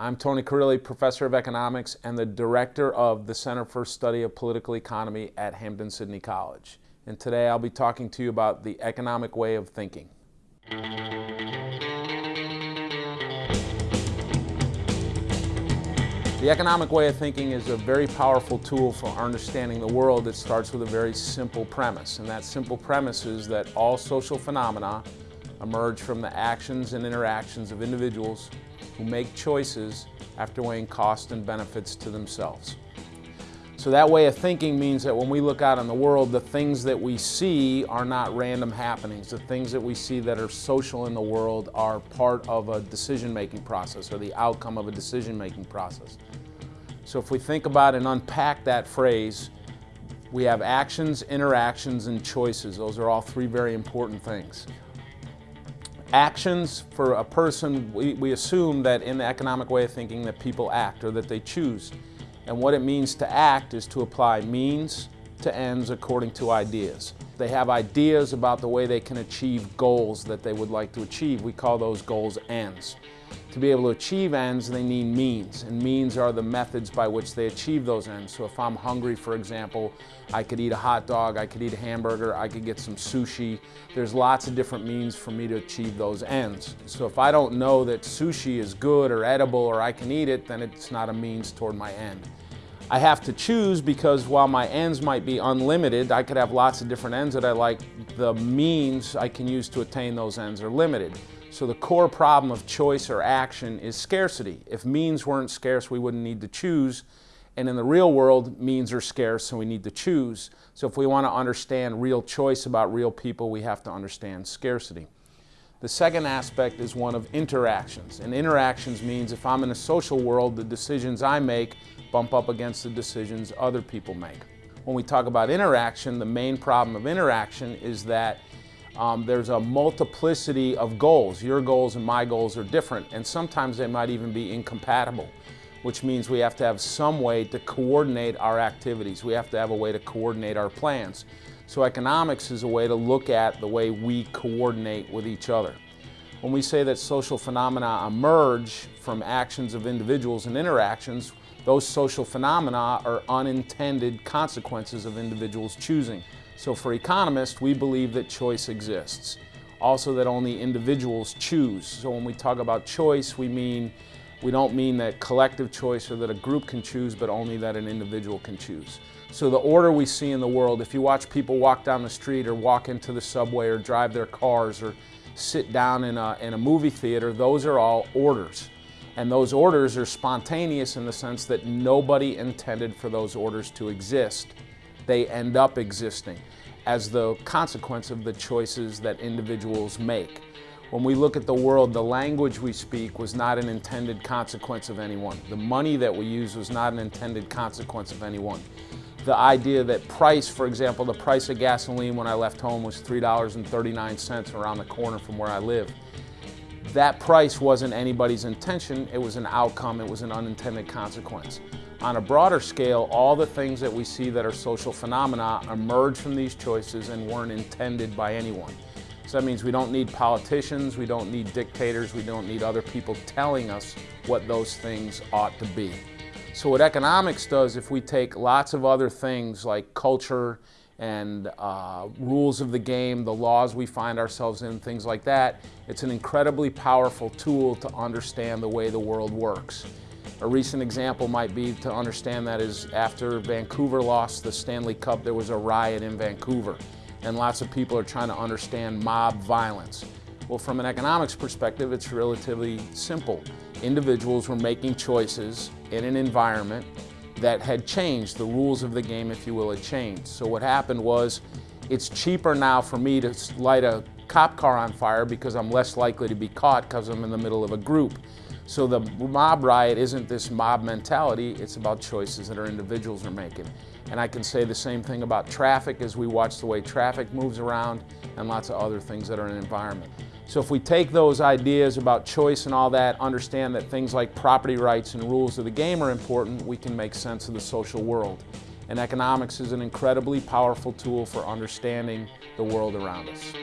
I'm Tony Carilli, Professor of Economics and the Director of the Center for Study of Political Economy at Hampden-Sydney College. And today I'll be talking to you about the economic way of thinking. The economic way of thinking is a very powerful tool for understanding the world. It starts with a very simple premise, and that simple premise is that all social phenomena emerge from the actions and interactions of individuals who make choices after weighing costs and benefits to themselves. So that way of thinking means that when we look out in the world, the things that we see are not random happenings. The things that we see that are social in the world are part of a decision-making process or the outcome of a decision-making process. So if we think about and unpack that phrase, we have actions, interactions, and choices. Those are all three very important things. Actions for a person, we, we assume that in the economic way of thinking that people act or that they choose. And what it means to act is to apply means to ends according to ideas. They have ideas about the way they can achieve goals that they would like to achieve. We call those goals ends. To be able to achieve ends, they need means, and means are the methods by which they achieve those ends. So if I'm hungry, for example, I could eat a hot dog, I could eat a hamburger, I could get some sushi. There's lots of different means for me to achieve those ends. So if I don't know that sushi is good or edible or I can eat it, then it's not a means toward my end. I have to choose because while my ends might be unlimited, I could have lots of different ends that I like, the means I can use to attain those ends are limited. So the core problem of choice or action is scarcity. If means weren't scarce, we wouldn't need to choose. And in the real world, means are scarce, so we need to choose. So if we want to understand real choice about real people, we have to understand scarcity. The second aspect is one of interactions. And interactions means if I'm in a social world, the decisions I make bump up against the decisions other people make. When we talk about interaction, the main problem of interaction is that um, there's a multiplicity of goals. Your goals and my goals are different, and sometimes they might even be incompatible, which means we have to have some way to coordinate our activities. We have to have a way to coordinate our plans. So economics is a way to look at the way we coordinate with each other. When we say that social phenomena emerge from actions of individuals and interactions, those social phenomena are unintended consequences of individuals choosing. So for economists, we believe that choice exists. Also that only individuals choose. So when we talk about choice, we mean we don't mean that collective choice or that a group can choose, but only that an individual can choose. So the order we see in the world, if you watch people walk down the street or walk into the subway or drive their cars or sit down in a, in a movie theater, those are all orders. And those orders are spontaneous in the sense that nobody intended for those orders to exist. They end up existing as the consequence of the choices that individuals make. When we look at the world, the language we speak was not an intended consequence of anyone. The money that we use was not an intended consequence of anyone. The idea that price, for example, the price of gasoline when I left home was $3.39 around the corner from where I live. That price wasn't anybody's intention, it was an outcome, it was an unintended consequence. On a broader scale, all the things that we see that are social phenomena emerge from these choices and weren't intended by anyone. So that means we don't need politicians, we don't need dictators, we don't need other people telling us what those things ought to be. So what economics does, if we take lots of other things like culture and uh, rules of the game, the laws we find ourselves in, things like that, it's an incredibly powerful tool to understand the way the world works. A recent example might be to understand that is after Vancouver lost the Stanley Cup, there was a riot in Vancouver and lots of people are trying to understand mob violence. Well, from an economics perspective, it's relatively simple. Individuals were making choices in an environment that had changed. The rules of the game, if you will, had changed. So what happened was, it's cheaper now for me to light a cop car on fire because I'm less likely to be caught because I'm in the middle of a group. So the mob riot isn't this mob mentality, it's about choices that our individuals are making. And I can say the same thing about traffic as we watch the way traffic moves around and lots of other things that are in the environment. So if we take those ideas about choice and all that, understand that things like property rights and rules of the game are important, we can make sense of the social world. And economics is an incredibly powerful tool for understanding the world around us.